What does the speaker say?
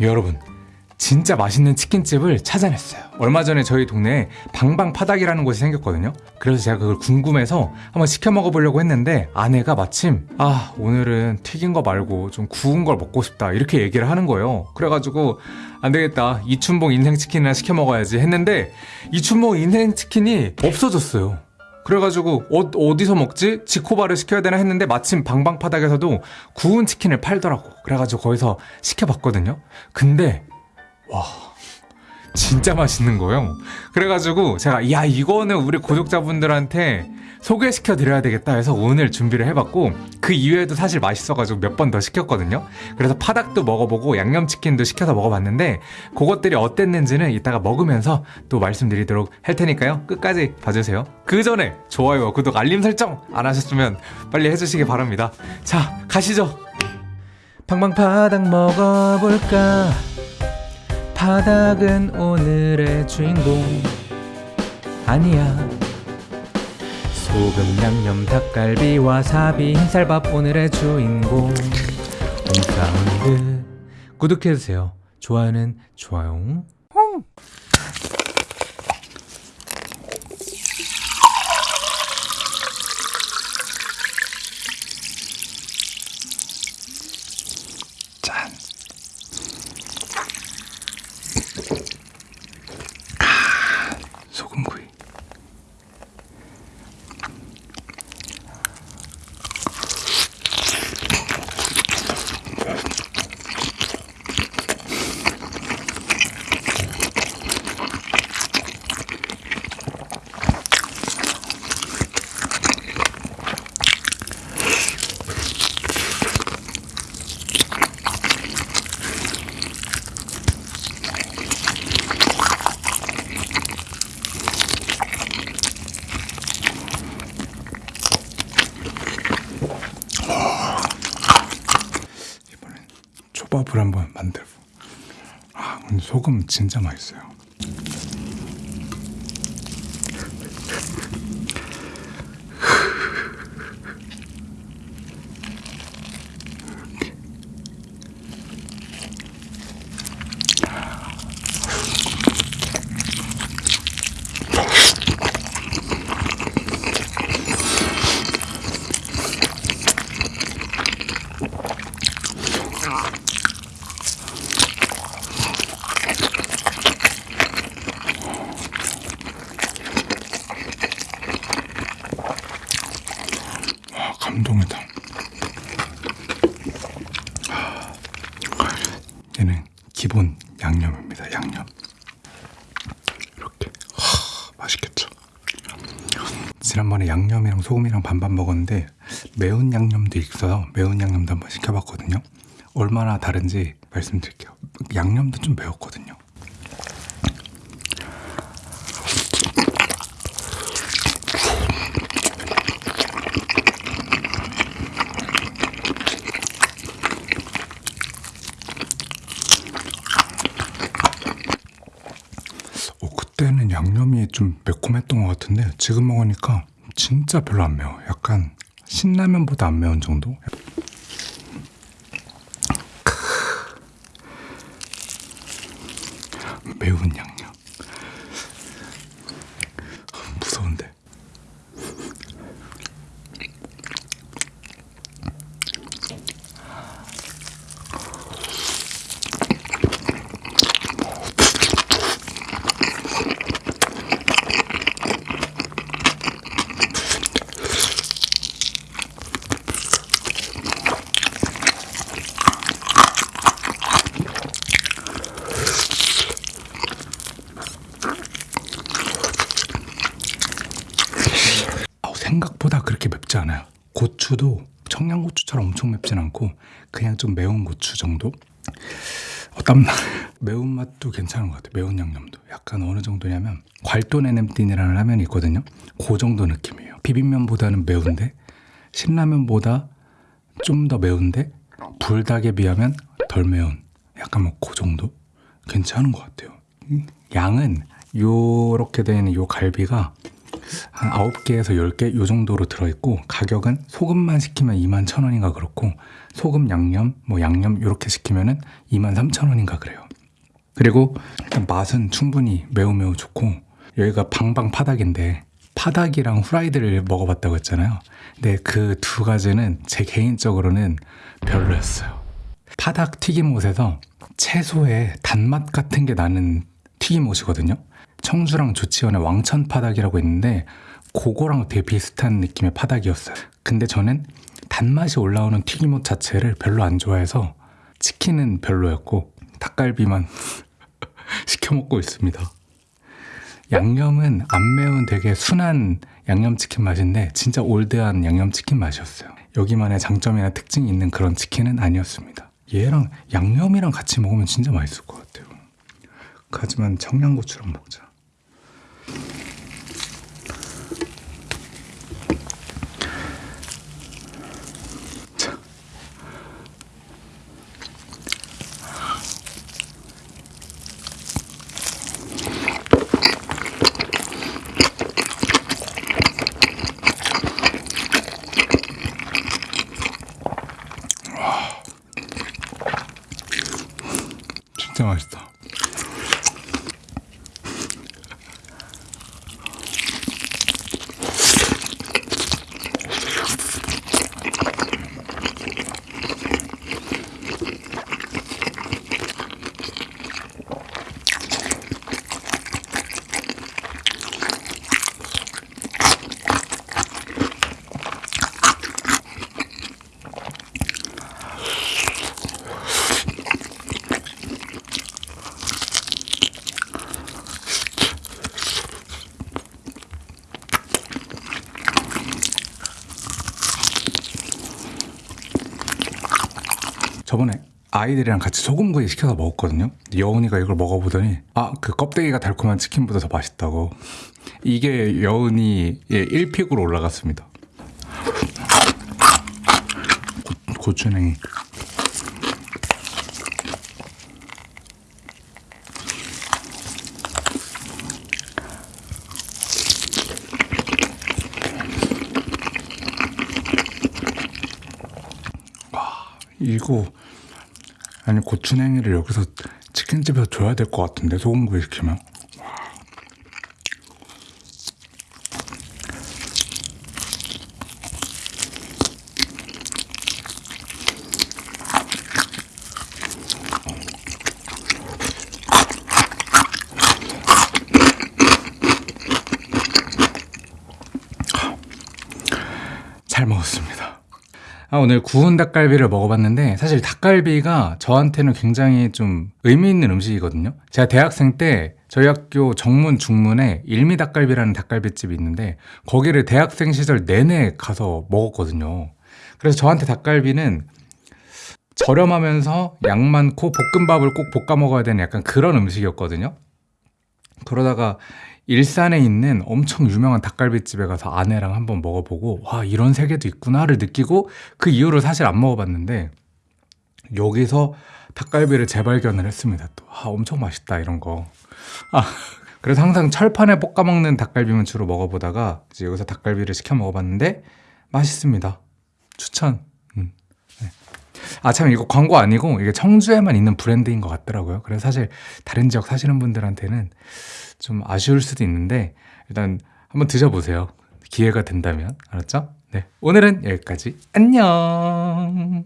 여러분 진짜 맛있는 치킨집을 찾아냈어요. 얼마 전에 저희 동네에 방방파닭이라는 곳이 생겼거든요. 그래서 제가 그걸 궁금해서 한번 시켜 먹어보려고 했는데 아내가 마침 아 오늘은 튀긴 거 말고 좀 구운 걸 먹고 싶다. 이렇게 얘기를 하는 거예요. 그래가지고 안 되겠다. 이춘봉 인생치킨이나 시켜 먹어야지. 했는데 이춘봉 인생치킨이 없어졌어요 그래가지고 어, 어디서 먹지? 지코바를 시켜야 되나 했는데 마침 방방파닭에서도 구운 치킨을 팔더라고 그래가지고 거기서 시켜봤거든요 근데 와 진짜 맛있는 거예요. 그래가지고 제가 야 이거는 우리 구독자분들한테 소개시켜 드려야 되겠다. 해서 오늘 준비를 해봤고 그 이외에도 사실 맛있어가지고 몇 번 더 시켰거든요. 그래서 파닭도 먹어보고 양념치킨도 시켜서 먹어봤는데 그것들이 어땠는지는 이따가 먹으면서 또 말씀드리도록 할 테니까요. 끝까지 봐주세요. 그 전에 좋아요와 구독 알림 설정 안 하셨으면 빨리 해주시기 바랍니다. 자 가시죠. 팡팡파닭 먹어볼까 바닥은 오늘의 주인공. 아니야. 소금 양념 닭갈비 와사비 흰쌀밥 오늘의 주인공. 홈사운드 구독해주세요. 좋아요는 좋아요. 짠 소금구이 이번엔 초밥을 한번 만들고 아 근데 소금 진짜 맛있어요 감동이다. 얘는 기본 양념입니다 양념. 이렇게. 하, 맛있겠죠? 지난번에 양념이랑 소금이랑 반반 먹었는데 매운 양념도 있어서 매운 양념도 한번 시켜봤거든요. 얼마나 다른지 말씀드릴게요. 양념도 좀 매웠거든요 어, 그때는 양념이 좀 매콤했던 것 같은데 지금 먹으니까 진짜 별로 안 매워. 약간 신라면보다 안 매운 정도? 매운 양념. 무서운데. 아우, 생각보다 그렇게 맵지 않아요. 고추도 청양고추처럼 엄청 맵진 않고 그냥 좀 매운 고추 정도? 어, 땀나. 매운맛도 괜찮은 것 같아요. 매운 양념도. 약간 어느 정도냐면 괄돈 NMD라는 라면이 있거든요. 그 정도 느낌이에요. 비빔면보다는 매운데 신라면보다 좀 더 매운데 불닭에 비하면 덜 매운 약간 뭐 그 정도? 괜찮은 것 같아요. 음, 양은 요렇게 되는 요 갈비가 한 9개에서 10개 요 정도로 들어있고 가격은 소금만 시키면 2만 1,000원인가 그렇고 소금 양념 뭐 양념 이렇게 시키면 은 2만 3,000원인가 그래요. 그리고 일단 맛은 충분히 매우 매우 좋고 여기가 방방 파닭인데 파닭이랑 후라이드를 먹어봤다고 했잖아요. 근데 그 두 가지는 제 개인적으로는 별로였어요. 파닭 튀김옷에서 채소의 단맛 같은 게 나는 튀김옷이거든요. 청주랑 조치원의 왕천 파닭이라고 있는데 그거랑 되게 비슷한 느낌의 파닭이었어요. 근데 저는 단맛이 올라오는 튀김옷 자체를 별로 안 좋아해서 치킨은 별로였고 닭갈비만 시켜 먹고 있습니다. 양념은 안 매운 되게 순한 양념치킨 맛인데 진짜 올드한 양념치킨 맛이었어요. 여기만의 장점이나 특징이 있는 그런 치킨은 아니었습니다. 얘랑 양념이랑 같이 먹으면 진짜 맛있을 것 같아요. 하지만 청양고추랑 먹자. 자. Thank you. 저번에 아이들이랑 같이 소금구이 시켜서 먹었거든요. 여운이가 이걸 먹어보더니 아 그 껍데기가 달콤한 치킨보다 더 맛있다고. 이게 여운이의 1픽으로 올라갔습니다. 고, 고추냉이. 이거 아니 고추냉이를 여기서 치킨집에서 줘야 될 것 같은데 소금구이 시키면 잘 먹었습니다. 아, 오늘 구운 닭갈비를 먹어봤는데 사실 닭갈비가 저한테는 굉장히 좀 의미 있는 음식이거든요. 제가 대학생 때 저희 학교 정문 중문에 일미 닭갈비라는 닭갈비집이 있는데 거기를 대학생 시절 내내 가서 먹었거든요. 그래서 저한테 닭갈비는 저렴하면서 양 많고 볶음밥을 꼭 볶아 먹어야 되는 약간 그런 음식이었거든요. 그러다가 일산에 있는 엄청 유명한 닭갈비집에 가서 아내랑 한번 먹어보고 와 이런 세계도 있구나를 느끼고 그 이후로 사실 안 먹어봤는데 여기서 닭갈비를 재발견을 했습니다. 또 아, 엄청 맛있다 이런 거. 아, 그래서 항상 철판에 볶아 먹는 닭갈비만 주로 먹어보다가 이제 여기서 닭갈비를 시켜 먹어봤는데 맛있습니다. 추천. 아 참 이거 광고 아니고 이게 청주에만 있는 브랜드인 것 같더라고요 그래서 사실 다른 지역 사시는 분들한테는 좀 아쉬울 수도 있는데 일단 한번 드셔보세요. 기회가 된다면 알았죠? 네 오늘은 여기까지 안녕.